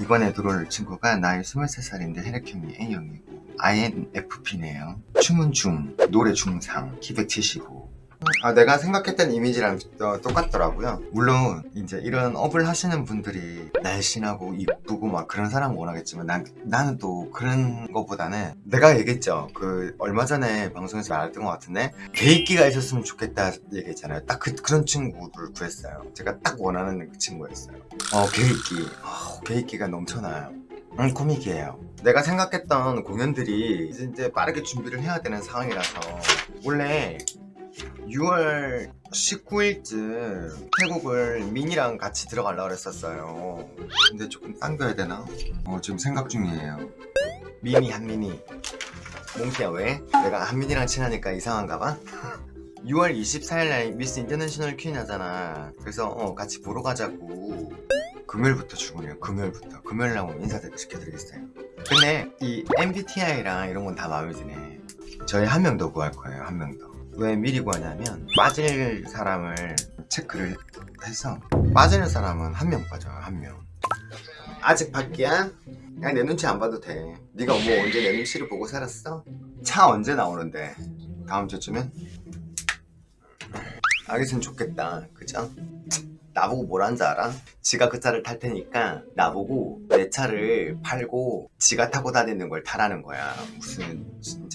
이번에 들어올 친구가 나이 23살인데 혈액형이 A형이고 INFP네요 춤은 중, 노래 중상, 키 175. 아, 내가 생각했던 이미지랑 어, 똑같더라고요. 물론 이제 이런 업을 하시는 분들이 날씬하고 이쁘고 막 그런 사람 원하겠지만 난, 나는 또 그런 것보다는 내가 얘기했죠. 그 얼마 전에 방송에서 말했던 것 같은데 계획기가 있었으면 좋겠다 얘기했잖아요. 딱 그, 그런 친구를 구했어요. 제가 딱 원하는 그 친구였어요. 어, 계획이. 어, 계획이가 넘쳐나요. 음, 고민이에요. 내가 생각했던 공연들이 이제 빠르게 준비를 해야 되는 상황이라서 원래 6월 19일쯤 태국을 민이랑 같이 들어가려고 그랬었어요. 근데 조금 당겨야 되나? 어, 지금 생각 중이에요. 미니, 한미니. 몽키야 왜? 내가 한민이랑 친하니까 이상한가 봐? 6월 24일날 미스 인터내셔널 퀸 하잖아. 그래서 어, 같이 보러 가자고. 금요일부터 출근해요. 금요일부터. 금요일 나오면 인사시켜드리겠어요. 근데 이 MBTI랑 이런 건 다 마음에 드네. 저희 한 명 더 구할 거예요. 한 명 더. 왜 미리 구하냐면 빠질 사람을 체크를 해서 빠지는 사람은 한 명 빠져요. 한 명. 아직 밖이야? 그냥 내 눈치 안 봐도 돼. 네가 뭐 언제 내 눈치를 보고 살았어? 차 언제 나오는데? 다음 주쯤엔? 알겠으면 좋겠다. 그죠? 나보고 뭐라는 줄 알아? 지가 그 차를 탈 테니까 나보고 내 차를 팔고 지가 타고 다니는 걸 타라는 거야 무슨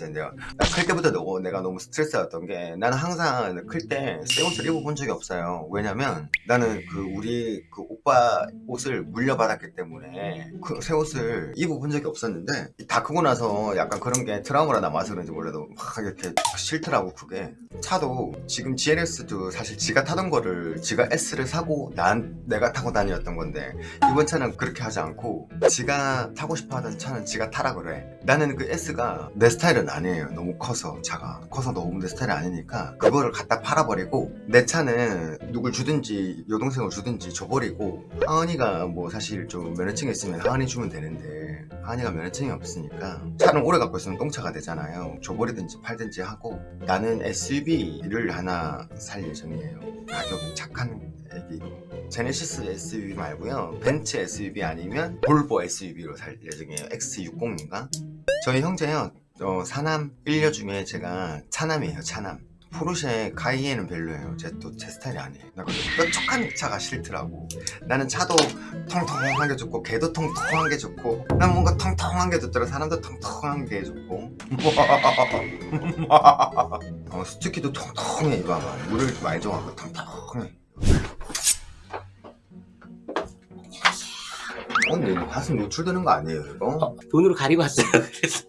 진짜 내가 나클 때부터 너, 내가 너무 스트레스였던 게 나는 항상 클 때 새 옷을 입어본 적이 없어요. 왜냐면 나는 그 우리 그 오빠 옷을 물려받았기 때문에 그 새 옷을 입어본 적이 없었는데 다 크고 나서 약간 그런 게 트라우마로 남아서 그런지 몰라도 막 이렇게 싫더라고 그게. 차도 지금 GLS도 사실 지가 타던 거를 지가 S를 사고 난 내가 타고 다녔던 건데 이번 차는 그렇게 하지 않고 지가 타고 싶어 하던 차는 지가 타라 그래. 나는 그 S가 내 스타일은 아니에요. 너무 커서 차가. 커서 너무 내 스타일이 아니니까 그거를 갖다 팔아버리고 내 차는 누굴 주든지 여동생을 주든지 줘버리고 하은이가 뭐 사실 좀 면허증이 있으면 하은이 주면 되는데 하은이가 면허증이 없으니까 차는 오래 갖고 있으면 똥차가 되잖아요. 줘버리든지 팔든지 하고 나는 SUV를 하나 살 예정이에요. 가격 착한 애기로 제네시스 SUV 말고요. 벤츠 SUV 아니면 볼보 SUV로 살 예정이에요. X60인가? 저희 형제요. 어, 사남 1녀 중에 제가 차남이에요 차남 포르쉐 카이에는 별로예요 제 또 제 스타일이 아니에요 나 그래도 뾰족한 차가 싫더라고 나는 차도 통통한 게 좋고 개도 통통한 게 좋고 난 뭔가 통통한 게 좋더라 사람도 통통한 게 좋고 어, 스티키도 통통해 이봐봐 물을 많이 줘갖고 통통해 어, 근데 이거 가슴 노출되는 거 아니에요 이거? 어, 돈으로 가리고 왔어요. 그래서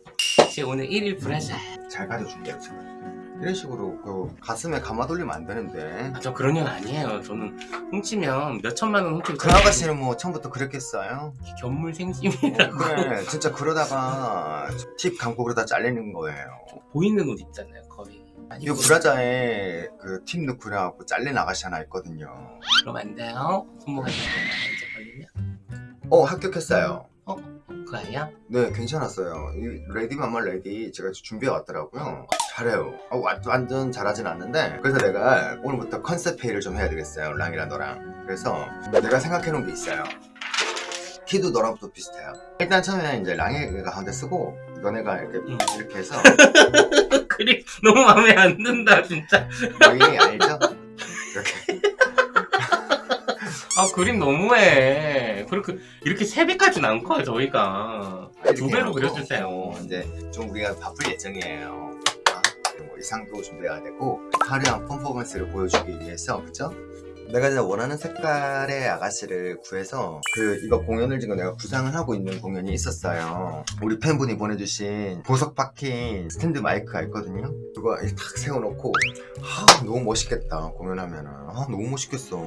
제가 오늘 1일 불화자. 잘 가려줄게요 제가. 이런 식으로 그 가슴에 감아 돌리면 안 되는데 저 그런 년 아니에요. 저는 훔치면 몇 천만 원 훔치고 그 아가씨는 뭐 처음부터 그랬겠어요? 견물 생심이라고 그래 진짜 그러다가 팁 감고 그러다 잘리는 거예요 보이는 옷 있잖아요. 거의. 이 브라자에 그팁 넣고 그래갖고 잘린 아가씨 하나 있거든요 그럼 안 돼요. 손모가 이제 걸리면 어 합격했어요 그거예요? 네 괜찮았어요 이 Lady Marmalade 제가 준비해 왔더라고요 잘해요 어, 와- 완전 잘하진 않는데 그래서 내가 오늘부터 컨셉 회의를 좀 해야 되겠어요 랑이랑 너랑 그래서 내가 생각해 놓은 게 있어요 키도 너랑 또 비슷해요 일단 처음에 이제 랑이가 가운데 쓰고 너네가 이렇게 음. 이렇게 해서 그림 너무 마음에 안 든다 진짜. 랑이 알죠? 이렇게 아 그림 너무해. 그렇게 이렇게 세 배까지는 안 커요 저희가. 두 배로 그려주세요. 어, 이제 좀 우리가 바쁠 예정이에요 뭐 의상도 준비해야 되고 화려한 퍼포먼스를 보여주기 위해서 그죠? 내가 진짜 원하는 색깔의 아가씨를 구해서 그 이거 공연을 지금 내가 구상을 하고 있는 공연이 있었어요. 우리 팬분이 보내주신 보석 박힌 스탠드 마이크가 있거든요. 그거 딱 세워놓고 아 너무 멋있겠다 공연하면은. 아 너무 멋있겠어